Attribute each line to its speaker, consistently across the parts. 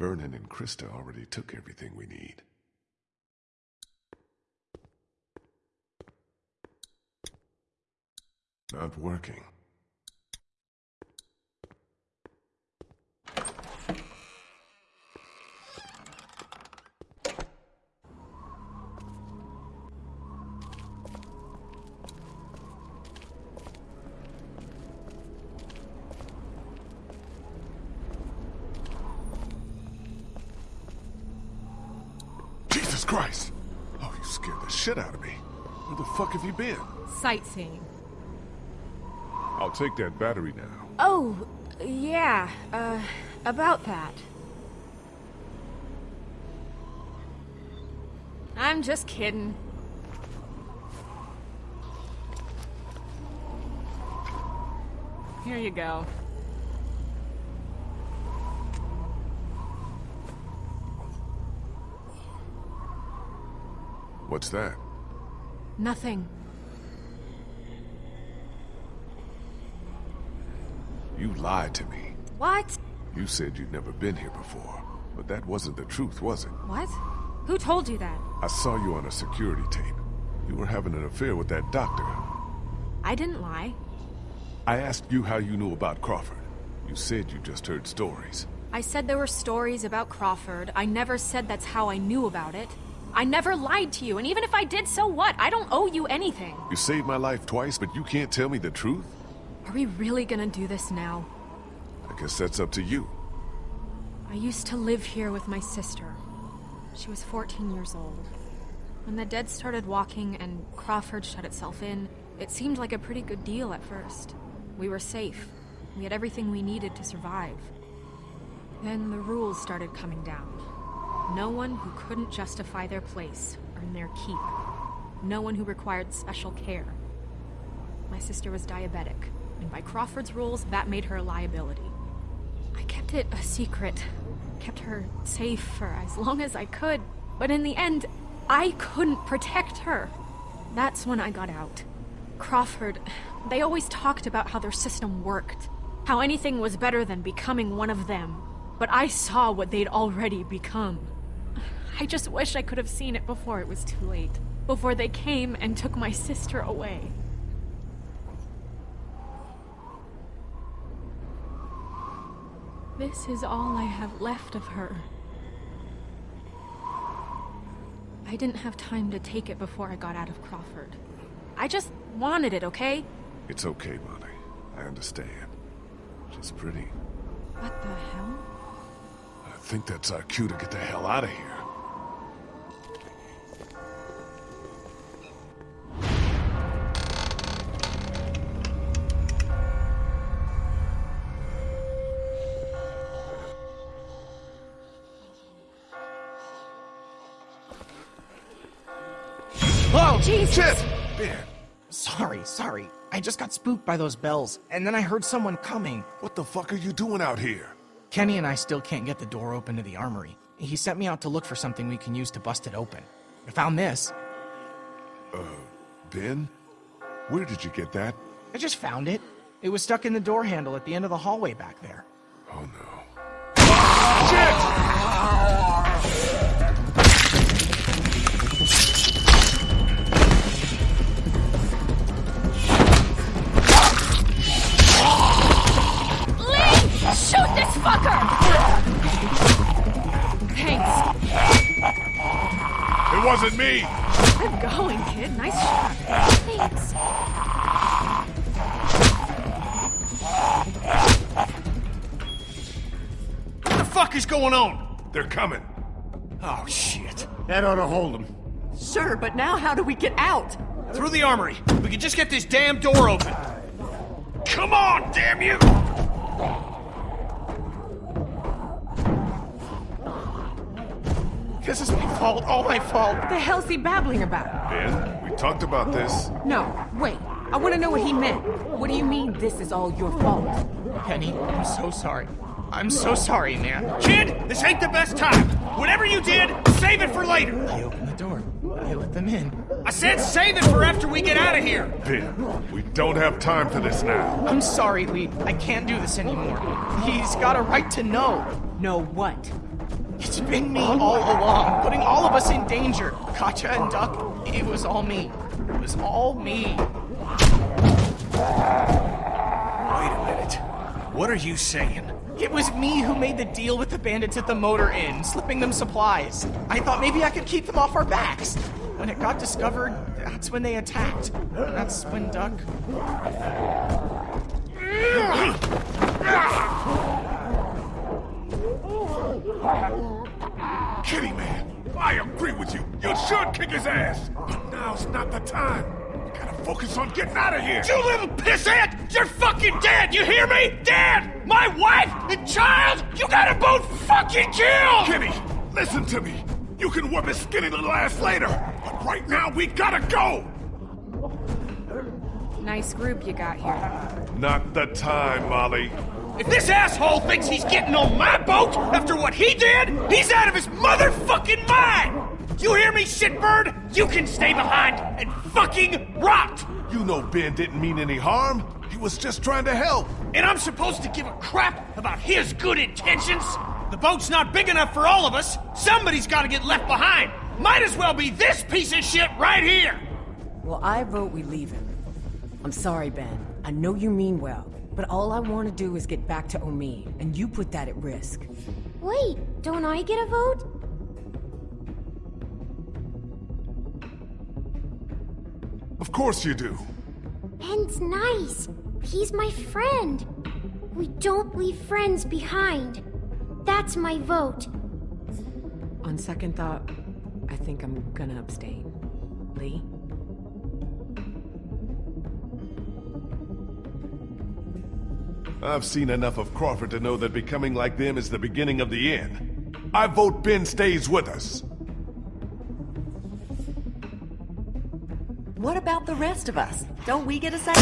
Speaker 1: Vernon and Christa already took everything we need. Not working. Jesus Christ! Oh, you scared the shit out of me. Where the fuck have you been?
Speaker 2: Sightseeing.
Speaker 1: I'll take that battery now.
Speaker 2: Oh, yeah, uh, about that. I'm just kidding. Here you go.
Speaker 1: What's that?
Speaker 2: Nothing.
Speaker 1: You lied to me.
Speaker 2: What?
Speaker 1: You said you'd never been here before. But that wasn't the truth, was it?
Speaker 2: What? Who told you that?
Speaker 1: I saw you on a security tape. You were having an affair with that doctor.
Speaker 2: I didn't lie.
Speaker 1: I asked you how you knew about Crawford. You said you just heard stories.
Speaker 2: I said there were stories about Crawford. I never said that's how I knew about it. I never lied to you, and even if I did, so what? I don't owe you anything.
Speaker 1: You saved my life twice, but you can't tell me the truth?
Speaker 2: Are we really gonna do this now?
Speaker 1: I guess that's up to you.
Speaker 2: I used to live here with my sister. She was 14 years old. When the dead started walking and Crawford shut itself in, it seemed like a pretty good deal at first. We were safe. We had everything we needed to survive. Then the rules started coming down. No one who couldn't justify their place earned their keep. No one who required special care. My sister was diabetic, and by Crawford's rules, that made her a liability. I kept it a secret, kept her safe for as long as I could, but in the end, I couldn't protect her. That's when I got out. Crawford, they always talked about how their system worked, how anything was better than becoming one of them. But I saw what they'd already become. I just wish I could have seen it before it was too late. Before they came and took my sister away. This is all I have left of her. I didn't have time to take it before I got out of Crawford. I just wanted it, okay?
Speaker 1: It's okay, Molly. I understand. She's pretty.
Speaker 2: What the hell?
Speaker 1: I think that's our cue to get the hell out of here.
Speaker 2: Jesus!
Speaker 1: Shit! Ben,
Speaker 3: Sorry, sorry. I just got spooked by those bells, and then I heard someone coming.
Speaker 1: what the fuck are you doing out here?
Speaker 3: Kenny and I still can't get the door open to the armory. He sent me out to look for something we can use to bust it open. I found this.
Speaker 1: Uh, Ben? Where did you get that?
Speaker 3: I just found it. It was stuck in the door handle at the end of the hallway back there.
Speaker 1: Oh no.
Speaker 2: Lee! Shoot this fucker! Thanks.
Speaker 1: It wasn't me!
Speaker 2: Good going, kid. Nice shot. Thanks.
Speaker 4: What the fuck is going on?
Speaker 1: They're coming.
Speaker 4: Oh, shit.
Speaker 5: That ought to hold him.
Speaker 6: Sure, but now how do we get out?
Speaker 4: Through the armory. We can just get this damn door open. Come on, damn you!
Speaker 3: This is my fault, all my fault.
Speaker 6: What the hell's he babbling about?
Speaker 1: Ben, we talked about this.
Speaker 6: No, wait. I want to know what he meant. What do you mean this is all your fault?
Speaker 3: Penny, I'm so sorry. I'm so sorry, man.
Speaker 4: Kid, this ain't the best time. Whatever you did, save it for later.
Speaker 3: I opened the door. I let them in.
Speaker 4: I said save it for after we get out of here.
Speaker 1: Ben, we don't have time for this now.
Speaker 3: I'm sorry, Lee. I can't do this anymore. He's got a right to know.
Speaker 6: Know what?
Speaker 3: It's been me all along, putting all of us in danger. Katjaa and Duck, it was all me. It was all me.
Speaker 4: Wait a minute. What are you saying?
Speaker 3: It was me who made the deal with the bandits at the motor inn, slipping them supplies. I thought maybe I could keep them off our backs. When it got discovered, that's when they attacked. That's when Duck.
Speaker 1: Kitty man, I agree with you. You should kick his ass. But now's not the time. You gotta focus on getting out of here.
Speaker 4: You little pissant! You're fucking dead! You hear me? Dead! My wife and child! You gotta both fucking kill!
Speaker 1: Kitty, listen to me. You can whip his skinny little ass later. But right now, we gotta go.
Speaker 2: Nice group you got here.
Speaker 1: Not the time, Molly.
Speaker 4: If this asshole thinks he's getting on my boat after what he did, he's out of his motherfucking mind! You hear me, shitbird? You can stay behind and fucking rot!
Speaker 1: You know Ben didn't mean any harm. He was just trying to help.
Speaker 4: And I'm supposed to give a crap about his good intentions? The boat's not big enough for all of us. Somebody's gotta get left behind. Might as well be this piece of shit right here!
Speaker 6: Well, I vote we leave him. I'm sorry, Ben. I know you mean well, but all I want to do is get back to Omi, and you put that at risk.
Speaker 5: Wait, don't I get a vote?
Speaker 1: Of course you do.
Speaker 5: Ben's nice. He's my friend. We don't leave friends behind. That's my vote.
Speaker 6: On second thought, I think I'm gonna abstain. Lee?
Speaker 1: I've seen enough of Crawford to know that becoming like them is the beginning of the end. I vote Ben stays with us.
Speaker 7: What about the rest of us? Don't we get a say?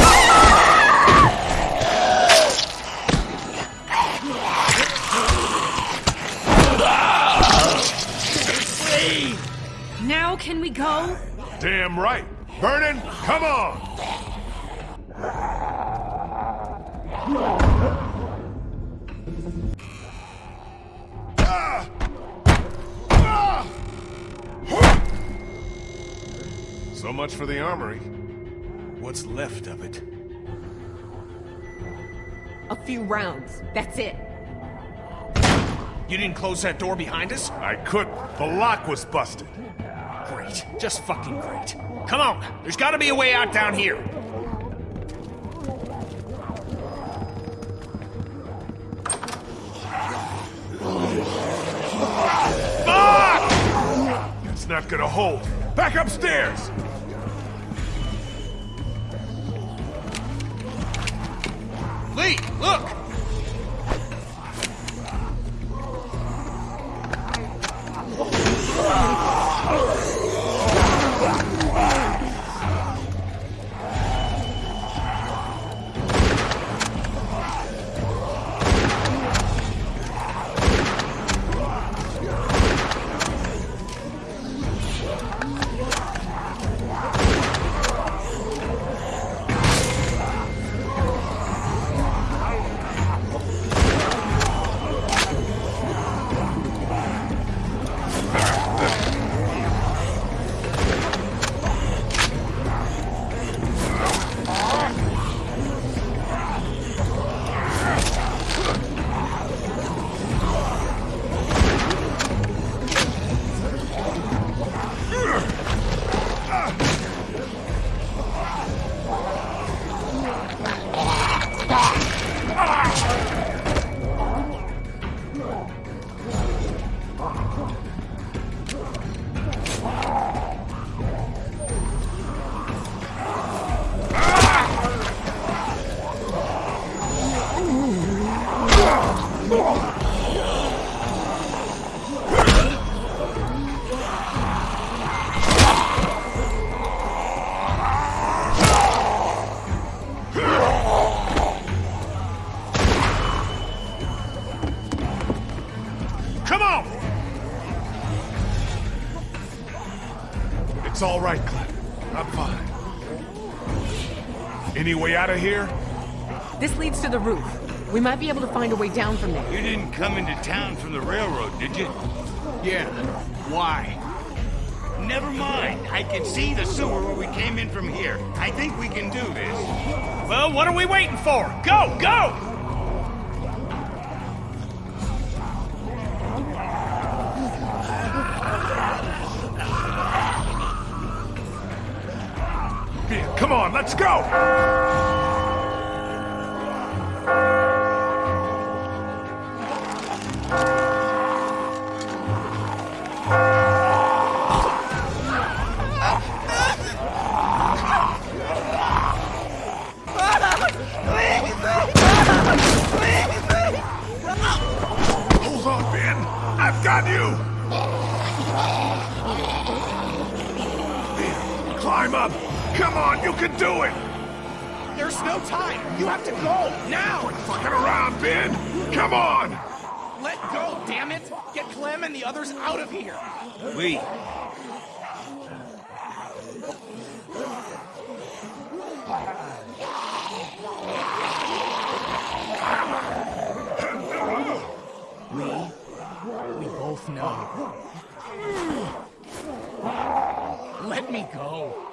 Speaker 2: Now can we go?
Speaker 1: Damn right. Vernon, come on! So much for the armory.
Speaker 4: What's left of it?
Speaker 6: A few rounds. That's it.
Speaker 4: You didn't close that door behind us?
Speaker 1: I couldn't. The lock was busted.
Speaker 4: Great. Just fucking great. Come on. There's gotta be a way out down here.
Speaker 1: Not gonna hold. Back upstairs!
Speaker 4: Lee, look!
Speaker 6: Might be able to find a way down from there.
Speaker 8: You didn't come into town from the railroad, did you?
Speaker 4: Yeah. Why?
Speaker 8: Never mind. I can see the sewer where we came in from here. I think we can do this.
Speaker 4: Well, what are we waiting for? Go, go!
Speaker 1: Come on, let's go! Up. Come on, you can do it.
Speaker 3: There's no time. You have to go now.
Speaker 1: Fucking around, Ben. Come on.
Speaker 3: Let go, damn it. Get Clem and the others out of here.
Speaker 8: We.
Speaker 3: We both know. Let me go.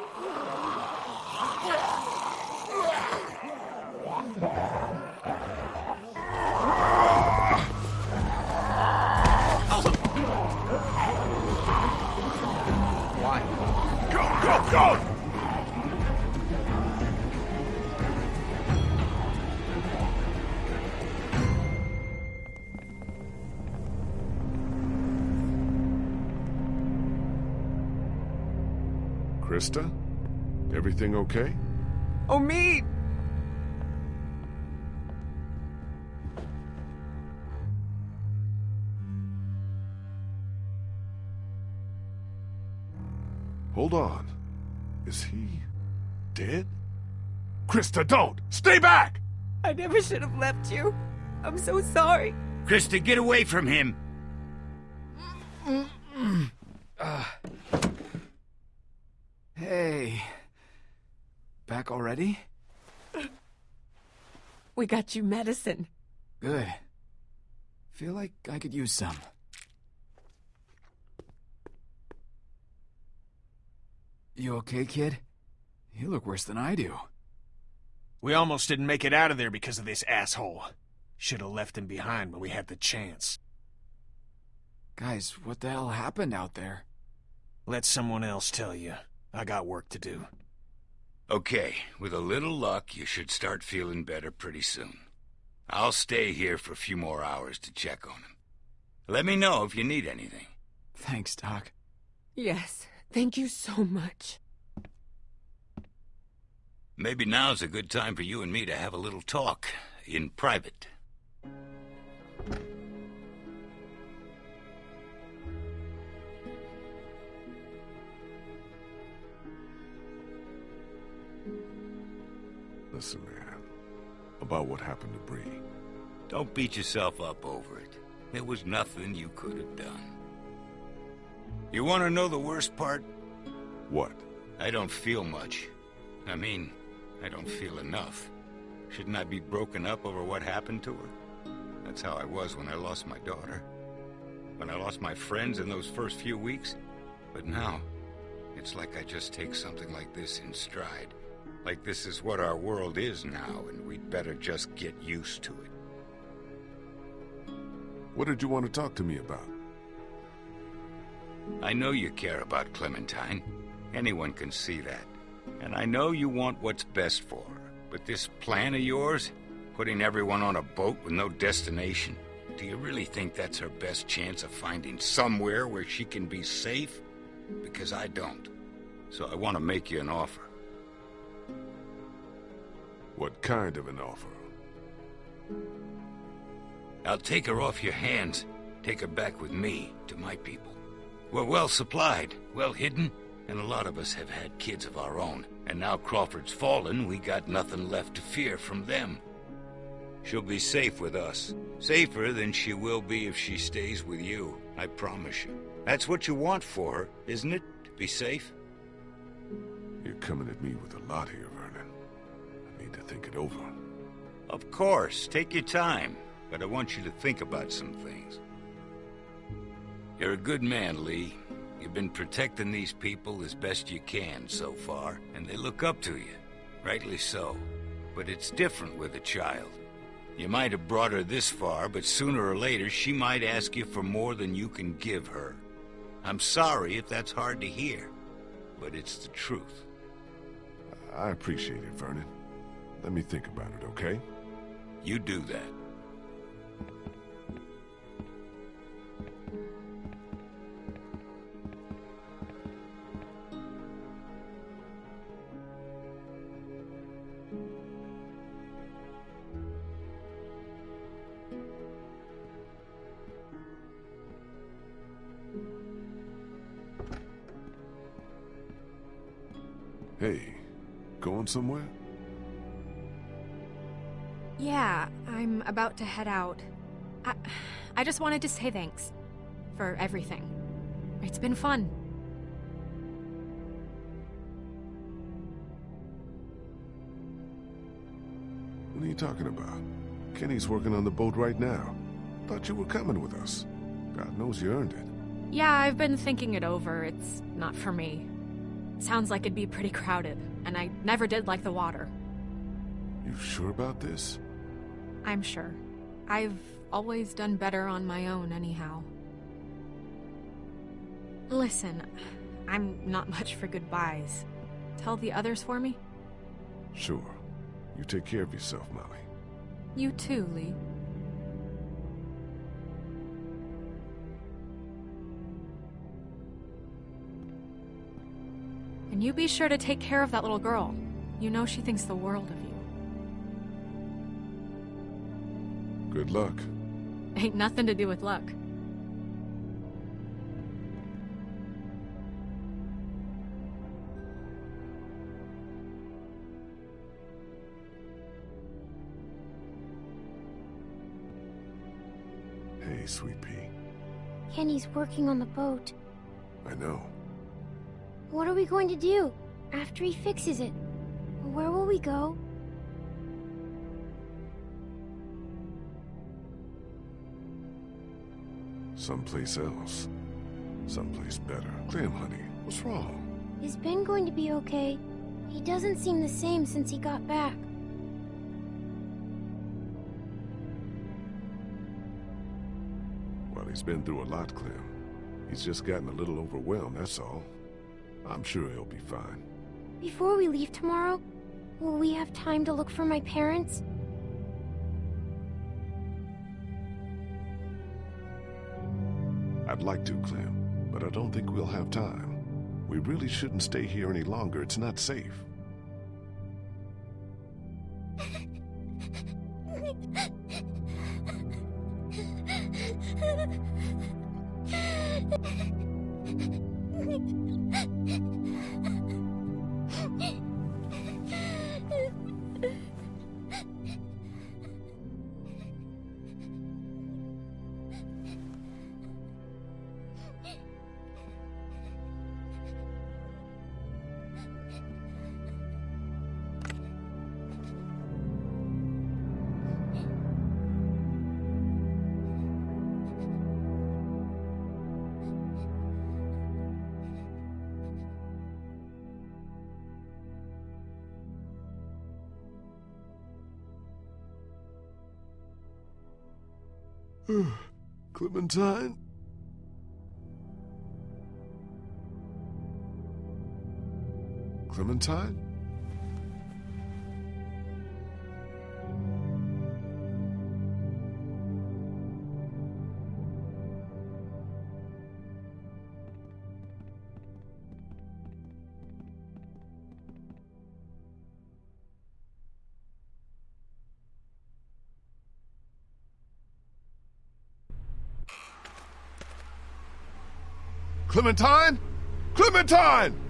Speaker 1: Christa? Everything okay?
Speaker 6: Oh, Omid!
Speaker 1: Hold on. Is he dead? Christa, don't! Stay back!
Speaker 6: I never should have left you. I'm so sorry.
Speaker 8: Christa, get away from him.
Speaker 9: Hey. Back already?
Speaker 6: We got you medicine.
Speaker 9: Good. Feel like I could use some. You okay, kid? You look worse than I do.
Speaker 4: We almost didn't make it out of there because of this asshole. Should have left him behind when we had the chance.
Speaker 9: Guys, what the hell happened out there?
Speaker 4: Let someone else tell you. I got work to do.
Speaker 8: Okay, with a little luck, you should start feeling better pretty soon. I'll stay here for a few more hours to check on him. Let me know if you need anything.
Speaker 9: Thanks, Doc.
Speaker 6: Yes, thank you so much.
Speaker 8: Maybe now's a good time for you and me to have a little talk in private.
Speaker 1: Listen, man. About what happened to Brie.
Speaker 8: Don't beat yourself up over it. There was nothing you could have done. You want to know the worst part?
Speaker 1: What?
Speaker 8: I don't feel much. I mean, I don't feel enough. Shouldn't I be broken up over what happened to her? That's how I was when I lost my daughter. When I lost my friends in those first few weeks. But now, it's like I just take something like this in stride. Like this is what our world is now, and we'd better just get used to it.
Speaker 1: What did you want to talk to me about?
Speaker 8: I know you care about Clementine. Anyone can see that. And I know you want what's best for her. But this plan of yours, putting everyone on a boat with no destination, do you really think that's her best chance of finding somewhere where she can be safe? Because I don't. So I want to make you an offer.
Speaker 1: What kind of an offer?
Speaker 8: I'll take her off your hands, take her back with me to my people. We're well supplied, well hidden, and a lot of us have had kids of our own. And now Crawford's fallen, we got nothing left to fear from them. She'll be safe with us. Safer than she will be if she stays with you, I promise you. That's what you want for her, isn't it? To be safe?
Speaker 1: You're coming at me with a lot here, Vernon. I need to think it over.
Speaker 8: Of course, take your time, but I want you to think about some things. You're a good man, Lee. You've been protecting these people as best you can so far, and they look up to you. Rightly so. But it's different with a child. You might have brought her this far, but sooner or later she might ask you for more than you can give her. I'm sorry if that's hard to hear, but it's the truth.
Speaker 1: I appreciate it, Vernon. Let me think about it, okay?
Speaker 8: You do that.
Speaker 1: Hey, going somewhere?
Speaker 2: About to head out. I, I just wanted to say thanks. For everything. It's been fun.
Speaker 1: What are you talking about? Kenny's working on the boat right now. Thought you were coming with us. God knows you earned it.
Speaker 2: Yeah, I've been thinking it over. It's not for me. Sounds like it'd be pretty crowded, and I never did like the water.
Speaker 1: You sure about this?
Speaker 2: I'm sure. I've always done better on my own, anyhow. Listen, I'm not much for goodbyes. Tell the others for me?
Speaker 1: Sure. You take care of yourself, Molly.
Speaker 2: You too, Lee. And you be sure to take care of that little girl. You know she thinks the world of you.
Speaker 1: Good luck.
Speaker 2: Ain't nothing to do with luck.
Speaker 1: Hey, Sweet Pea.
Speaker 5: Kenny's working on the boat.
Speaker 1: I know.
Speaker 5: What are we going to do after he fixes it? Where will we go?
Speaker 1: Someplace else. Someplace better. Clem, honey, what's wrong?
Speaker 5: Is Ben going to be okay? He doesn't seem the same since he got back.
Speaker 1: Well, he's been through a lot, Clem. He's just gotten a little overwhelmed, that's all. I'm sure he'll be fine.
Speaker 5: Before we leave tomorrow, will we have time to look for my parents?
Speaker 1: Like to, Clem, but I don't think we'll have time. We really shouldn't stay here any longer. It's not safe. Clementine? Clementine? Clementine? Clementine!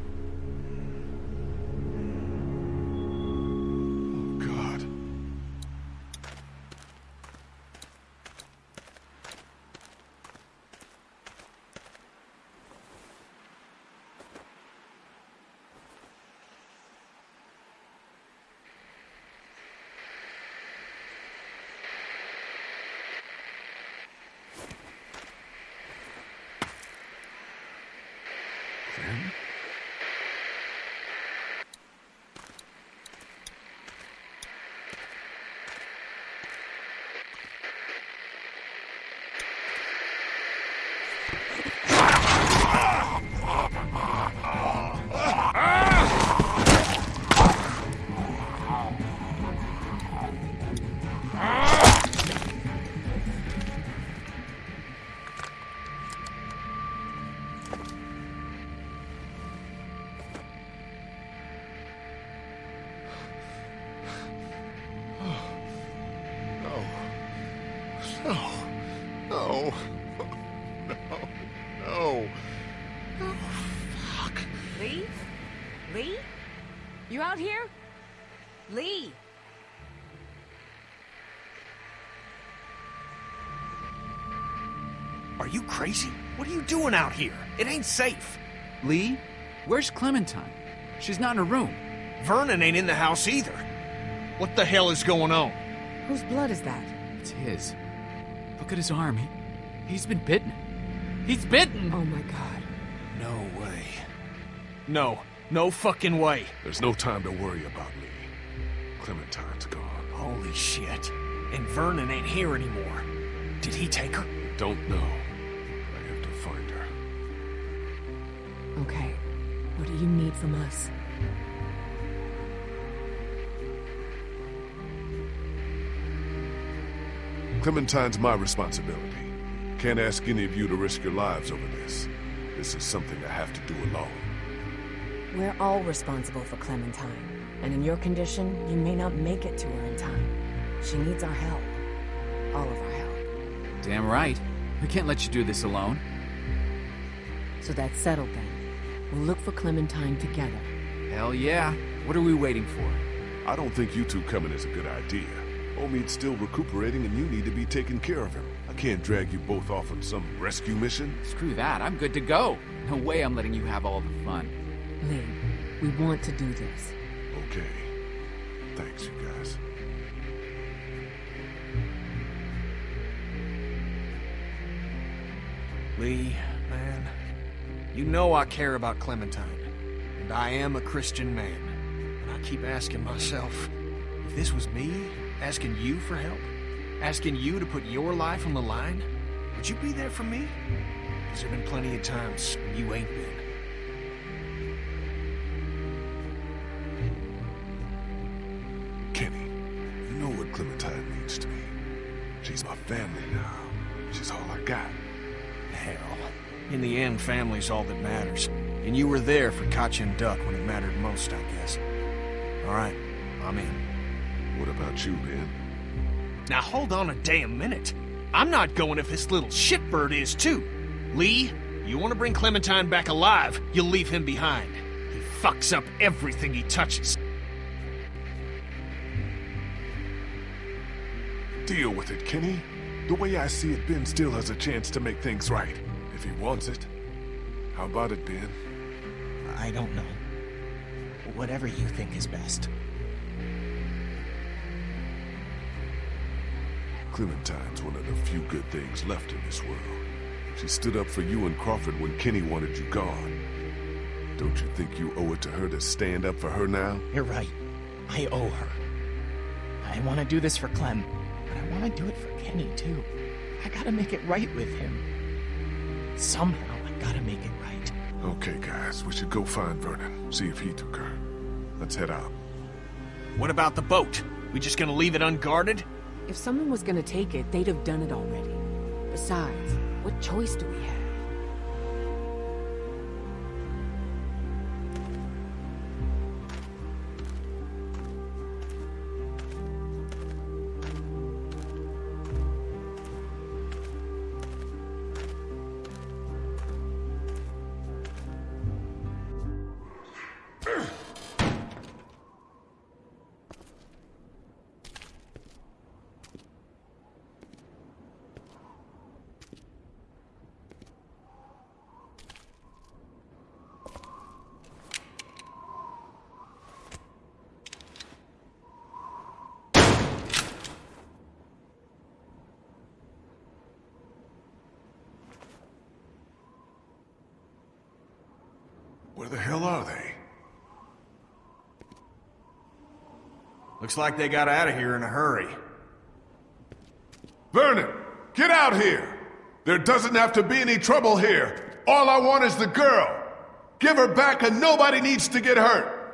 Speaker 4: Are you crazy? What are you doing out here? It ain't safe.
Speaker 9: Lee? Where's Clementine? She's not in her room.
Speaker 4: Vernon ain't in the house either. What the hell is going on?
Speaker 6: Whose blood is that?
Speaker 9: It's his. Look at his arm. He, he's been bitten. He's bitten!
Speaker 6: Oh my god.
Speaker 4: No way. No. No fucking way.
Speaker 1: There's no time to worry about me. Clementine's gone.
Speaker 4: Holy shit. And Vernon ain't here anymore. Did he take her?
Speaker 1: Don't know.
Speaker 6: Okay. What do you need from us?
Speaker 1: Clementine's my responsibility. Can't ask any of you to risk your lives over this. This is something I have to do alone.
Speaker 6: We're all responsible for Clementine. And in your condition, you may not make it to her in time. She needs our help. All of our help.
Speaker 9: Damn right. We can't let you do this alone.
Speaker 6: So that's settled then. We'll look for Clementine together.
Speaker 9: Hell yeah. What are we waiting for?
Speaker 1: I don't think you two coming is a good idea. Omid's still recuperating and you need to be taking care of him. I can't drag you both off on some rescue mission.
Speaker 9: Screw that. I'm good to go. No way I'm letting you have all the fun.
Speaker 6: Lee, we want to do this.
Speaker 1: Okay. Thanks, you guys.
Speaker 4: Lee, man, you know I care about Clementine, and I am a Christian man. And I keep asking myself, if this was me, asking you for help, asking you to put your life on the line, would you be there for me? Because there have been plenty of times when you ain't been. Family's all that matters. And you were there for Katjaa and Duck when it mattered most, I guess. All right, I'm in.
Speaker 1: What about you, Ben?
Speaker 4: Now hold on a damn minute. I'm not going if this little shitbird is too. Lee, you want to bring Clementine back alive, you'll leave him behind. He fucks up everything he touches.
Speaker 1: Deal with it, Kenny. The way I see it, Ben still has a chance to make things right. If he wants it. How about it, Ben?
Speaker 3: I don't know. Whatever you think is best.
Speaker 1: Clementine's one of the few good things left in this world. She stood up for you and Crawford when Kenny wanted you gone. Don't you think you owe it to her to stand up for her now?
Speaker 3: You're right. I owe her. I want to do this for Clem, but I want to do it for Kenny, too. I gotta make it right with him. Somehow, I gotta make it right.
Speaker 1: Okay, guys, we should go find Vernon, see if he took her. Let's head out.
Speaker 4: What about the boat? We just gonna leave it unguarded?
Speaker 6: If someone was gonna take it, they'd have done it already. Besides, what choice do we have?
Speaker 1: The hell are they?
Speaker 4: Looks like they got out of here in a hurry.
Speaker 1: Vernon, get out here! There doesn't have to be any trouble here. All I want is the girl. Give her back and nobody needs to get hurt.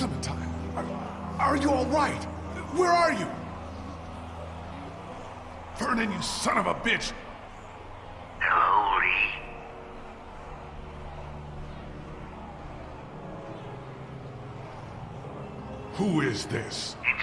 Speaker 1: Clementine, are, you all right? Where are you? Vernon, you son of a bitch!
Speaker 10: Hello, Lee.
Speaker 1: Who is this?
Speaker 10: It's